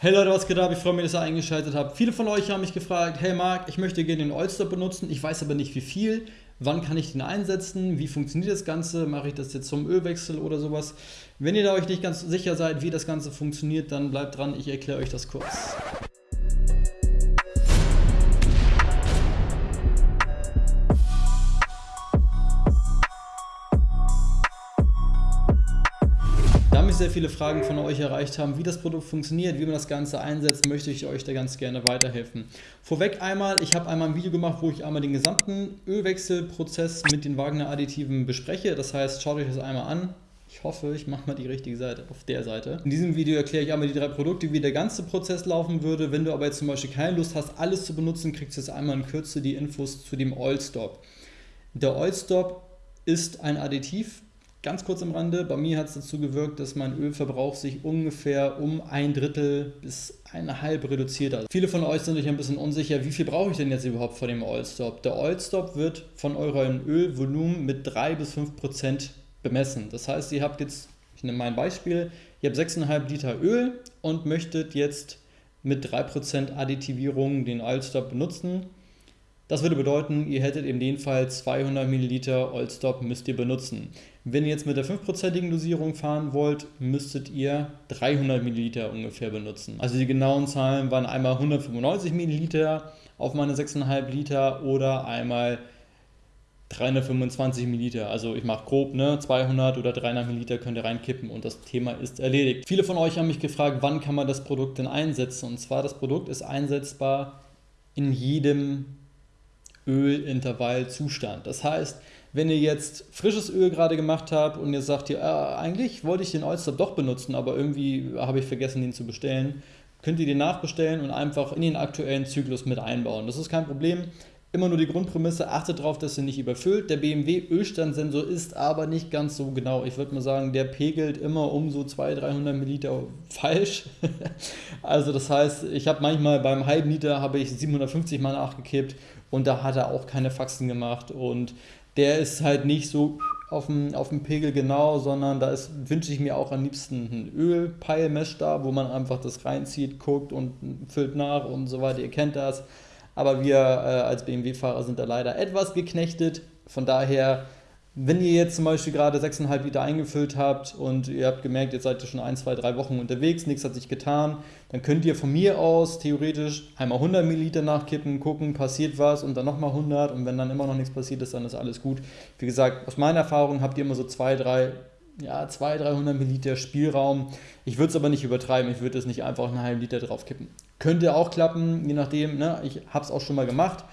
Hey Leute, was geht ab? Ich freue mich, dass ihr eingeschaltet habt. Viele von euch haben mich gefragt, hey Marc, ich möchte gerne den Oilstop benutzen, ich weiß aber nicht wie viel. Wann kann ich den einsetzen? Wie funktioniert das Ganze? Mache ich das jetzt zum Ölwechsel oder sowas? Wenn ihr da euch nicht ganz sicher seid, wie das Ganze funktioniert, dann bleibt dran, ich erkläre euch das kurz. Sehr viele Fragen von euch erreicht haben, wie das Produkt funktioniert, wie man das Ganze einsetzt, möchte ich euch da ganz gerne weiterhelfen. Vorweg einmal, ich habe einmal ein Video gemacht, wo ich einmal den gesamten Ölwechselprozess mit den Wagner Additiven bespreche. Das heißt, schaut euch das einmal an. Ich hoffe, ich mache mal die richtige Seite auf der Seite. In diesem Video erkläre ich einmal die drei Produkte, wie der ganze Prozess laufen würde. Wenn du aber jetzt zum Beispiel keine Lust hast, alles zu benutzen, kriegst du jetzt einmal in Kürze die Infos zu dem Oil Stop. Der Oil Stop ist ein Additiv, Ganz kurz am Rande, bei mir hat es dazu gewirkt, dass mein Ölverbrauch sich ungefähr um ein Drittel bis eine halbe reduziert hat. Viele von euch sind sich ein bisschen unsicher, wie viel brauche ich denn jetzt überhaupt vor dem Oilstop? Der Oilstop wird von eurem Ölvolumen mit 3 bis 5 Prozent bemessen. Das heißt, ihr habt jetzt, ich nehme mein Beispiel, ihr habt 6,5 Liter Öl und möchtet jetzt mit 3% Additivierung den Oilstop benutzen das würde bedeuten, ihr hättet in dem Fall 200 ml Oilstop müsst ihr benutzen. Wenn ihr jetzt mit der 5%igen Dosierung fahren wollt, müsstet ihr 300 ml ungefähr benutzen. Also die genauen Zahlen waren einmal 195 ml auf meine 6,5 Liter oder einmal 325 Milliliter. Also ich mache grob, ne, 200 oder 300 Milliliter könnt ihr reinkippen und das Thema ist erledigt. Viele von euch haben mich gefragt, wann kann man das Produkt denn einsetzen? Und zwar, das Produkt ist einsetzbar in jedem Ölintervallzustand. Das heißt, wenn ihr jetzt frisches Öl gerade gemacht habt und ihr sagt, ja, eigentlich wollte ich den Oilstop doch benutzen, aber irgendwie habe ich vergessen, den zu bestellen, könnt ihr den nachbestellen und einfach in den aktuellen Zyklus mit einbauen. Das ist kein Problem. Immer nur die Grundprämisse, achtet darauf, dass ihr nicht überfüllt. Der BMW Ölstandsensor ist aber nicht ganz so genau. Ich würde mal sagen, der pegelt immer um so 200, 300 Milliliter falsch. also das heißt, ich habe manchmal beim halben Liter habe ich 750 mal nachgekippt und da hat er auch keine Faxen gemacht und der ist halt nicht so auf dem, auf dem Pegel genau, sondern da wünsche ich mir auch am liebsten einen Ölpeilmesh da, wo man einfach das reinzieht, guckt und füllt nach und so weiter. Ihr kennt das aber wir äh, als BMW-Fahrer sind da leider etwas geknechtet. Von daher, wenn ihr jetzt zum Beispiel gerade 6,5 Liter eingefüllt habt und ihr habt gemerkt, jetzt seid ihr schon ein, zwei, drei Wochen unterwegs, nichts hat sich getan, dann könnt ihr von mir aus theoretisch einmal 100 Milliliter nachkippen, gucken, passiert was und dann nochmal 100 und wenn dann immer noch nichts passiert ist, dann ist alles gut. Wie gesagt, aus meiner Erfahrung habt ihr immer so zwei, drei ja, 200, 300 Milliliter Spielraum. Ich würde es aber nicht übertreiben, ich würde es nicht einfach einen halben Liter drauf kippen. Könnte auch klappen, je nachdem, ne? ich habe es auch schon mal gemacht,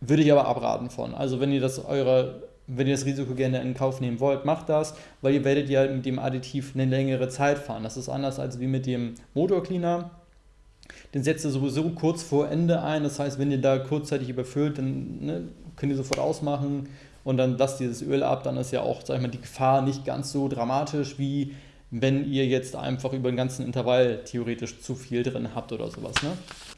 würde ich aber abraten von. Also wenn ihr das eure, wenn ihr das Risiko gerne in Kauf nehmen wollt, macht das, weil ihr werdet ja mit dem Additiv eine längere Zeit fahren. Das ist anders als wie mit dem Motorcleaner. Den setzt ihr sowieso kurz vor Ende ein, das heißt, wenn ihr da kurzzeitig überfüllt, dann ne, könnt ihr sofort ausmachen, und dann lasst dieses Öl ab, dann ist ja auch, sag ich mal, die Gefahr nicht ganz so dramatisch, wie wenn ihr jetzt einfach über den ganzen Intervall theoretisch zu viel drin habt oder sowas, ne?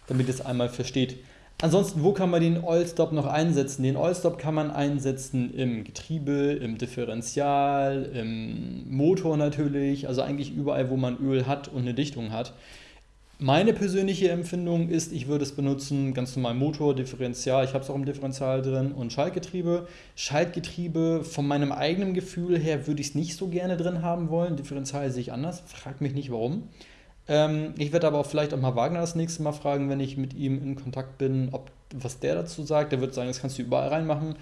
damit ihr es einmal versteht. Ansonsten, wo kann man den Oilstop noch einsetzen? Den Oilstop kann man einsetzen im Getriebe, im Differential, im Motor natürlich, also eigentlich überall, wo man Öl hat und eine Dichtung hat. Meine persönliche Empfindung ist, ich würde es benutzen, ganz normal Motor, Differential, ich habe es auch im Differential drin und Schaltgetriebe. Schaltgetriebe, von meinem eigenen Gefühl her, würde ich es nicht so gerne drin haben wollen. Differential sehe ich anders, frag mich nicht warum. Ähm, ich werde aber auch vielleicht auch mal Wagner das nächste Mal fragen, wenn ich mit ihm in Kontakt bin, ob was der dazu sagt. Der wird sagen, das kannst du überall reinmachen.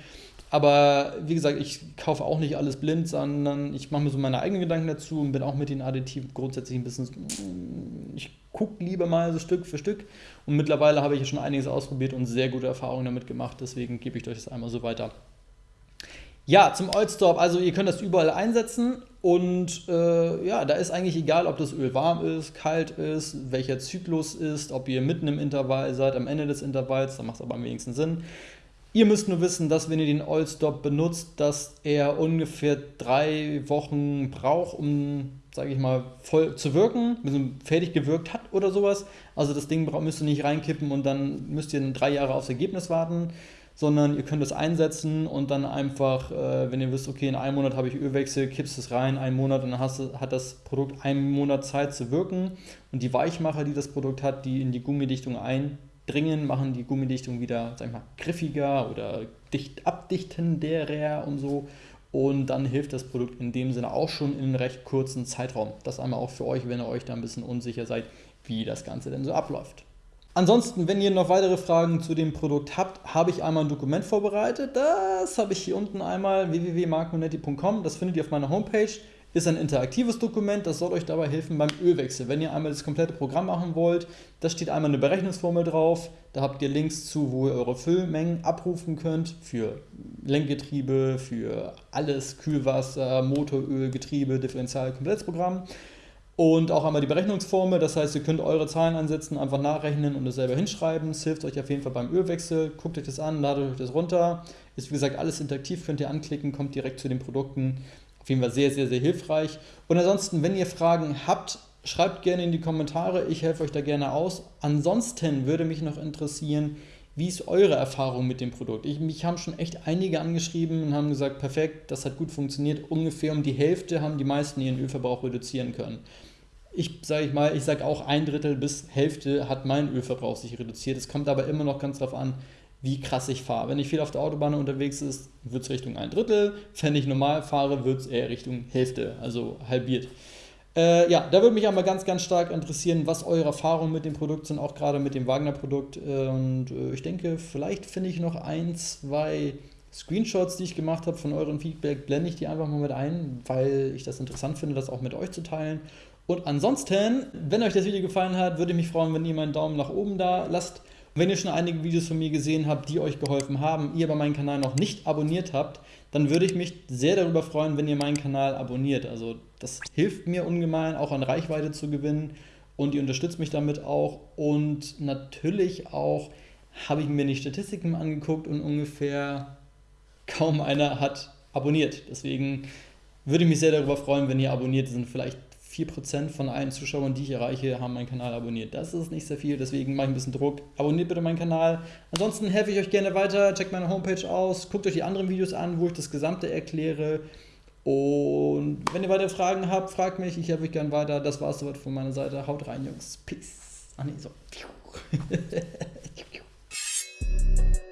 Aber wie gesagt, ich kaufe auch nicht alles blind, sondern ich mache mir so meine eigenen Gedanken dazu und bin auch mit den Additiven grundsätzlich ein bisschen, ich gucke lieber mal so Stück für Stück. Und mittlerweile habe ich ja schon einiges ausprobiert und sehr gute Erfahrungen damit gemacht. Deswegen gebe ich euch das einmal so weiter. Ja, zum Oilstop, also ihr könnt das überall einsetzen und äh, ja, da ist eigentlich egal, ob das Öl warm ist, kalt ist, welcher Zyklus ist, ob ihr mitten im Intervall seid, am Ende des Intervalls, da macht es aber am wenigsten Sinn. Ihr müsst nur wissen, dass wenn ihr den Oilstop benutzt, dass er ungefähr drei Wochen braucht, um, sage ich mal, voll zu wirken, also fertig gewirkt hat oder sowas. Also das Ding müsst ihr nicht reinkippen und dann müsst ihr drei Jahre aufs Ergebnis warten, sondern ihr könnt es einsetzen und dann einfach, äh, wenn ihr wisst, okay, in einem Monat habe ich Ölwechsel, kippst es rein, einen Monat und dann hast, hat das Produkt einen Monat Zeit zu wirken und die Weichmacher, die das Produkt hat, die in die Gummidichtung eindringen, machen die Gummidichtung wieder, sag ich mal, griffiger oder dicht abdichenderer und so und dann hilft das Produkt in dem Sinne auch schon in einem recht kurzen Zeitraum. Das einmal auch für euch, wenn ihr euch da ein bisschen unsicher seid, wie das Ganze denn so abläuft. Ansonsten, wenn ihr noch weitere Fragen zu dem Produkt habt, habe ich einmal ein Dokument vorbereitet. Das habe ich hier unten einmal www.marconetti.com. Das findet ihr auf meiner Homepage. Ist ein interaktives Dokument, das soll euch dabei helfen beim Ölwechsel. Wenn ihr einmal das komplette Programm machen wollt, da steht einmal eine Berechnungsformel drauf. Da habt ihr Links zu, wo ihr eure Füllmengen abrufen könnt für Lenkgetriebe, für alles, Kühlwasser, Motoröl, Getriebe, Differential, Komplettprogramm. Und auch einmal die Berechnungsformel, das heißt, ihr könnt eure Zahlen ansetzen, einfach nachrechnen und es selber hinschreiben. Es hilft euch auf jeden Fall beim Ölwechsel. Guckt euch das an, ladet euch das runter. Ist wie gesagt alles interaktiv, könnt ihr anklicken, kommt direkt zu den Produkten. Auf jeden Fall sehr, sehr, sehr hilfreich. Und ansonsten, wenn ihr Fragen habt, schreibt gerne in die Kommentare. Ich helfe euch da gerne aus. Ansonsten würde mich noch interessieren, wie ist eure Erfahrung mit dem Produkt? Ich, mich haben schon echt einige angeschrieben und haben gesagt, perfekt, das hat gut funktioniert. Ungefähr um die Hälfte haben die meisten ihren Ölverbrauch reduzieren können ich sage ich mal, ich sage auch ein Drittel bis Hälfte hat mein Ölverbrauch sich reduziert. Es kommt aber immer noch ganz darauf an, wie krass ich fahre. Wenn ich viel auf der Autobahn unterwegs ist, wird es Richtung ein Drittel. Wenn ich normal fahre, wird es eher Richtung Hälfte, also halbiert. Äh, ja, da würde mich aber ganz, ganz stark interessieren, was eure Erfahrungen mit dem Produkt sind, auch gerade mit dem Wagner-Produkt. Und äh, ich denke, vielleicht finde ich noch ein, zwei Screenshots, die ich gemacht habe von euren Feedback, blende ich die einfach mal mit ein, weil ich das interessant finde, das auch mit euch zu teilen. Und ansonsten, wenn euch das Video gefallen hat, würde ich mich freuen, wenn ihr meinen Daumen nach oben da lasst. Wenn ihr schon einige Videos von mir gesehen habt, die euch geholfen haben, ihr aber meinen Kanal noch nicht abonniert habt, dann würde ich mich sehr darüber freuen, wenn ihr meinen Kanal abonniert. Also das hilft mir ungemein, auch an Reichweite zu gewinnen und ihr unterstützt mich damit auch. Und natürlich auch habe ich mir die Statistiken angeguckt und ungefähr kaum einer hat abonniert. Deswegen würde ich mich sehr darüber freuen, wenn ihr abonniert. Sind vielleicht 4% von allen Zuschauern, die ich erreiche, haben meinen Kanal abonniert. Das ist nicht sehr viel, deswegen mache ich ein bisschen Druck. Abonniert bitte meinen Kanal. Ansonsten helfe ich euch gerne weiter. Checkt meine Homepage aus. Guckt euch die anderen Videos an, wo ich das Gesamte erkläre. Und wenn ihr weitere Fragen habt, fragt mich. Ich helfe euch gerne weiter. Das war es soweit von meiner Seite. Haut rein, Jungs. Peace. Ach nee, so.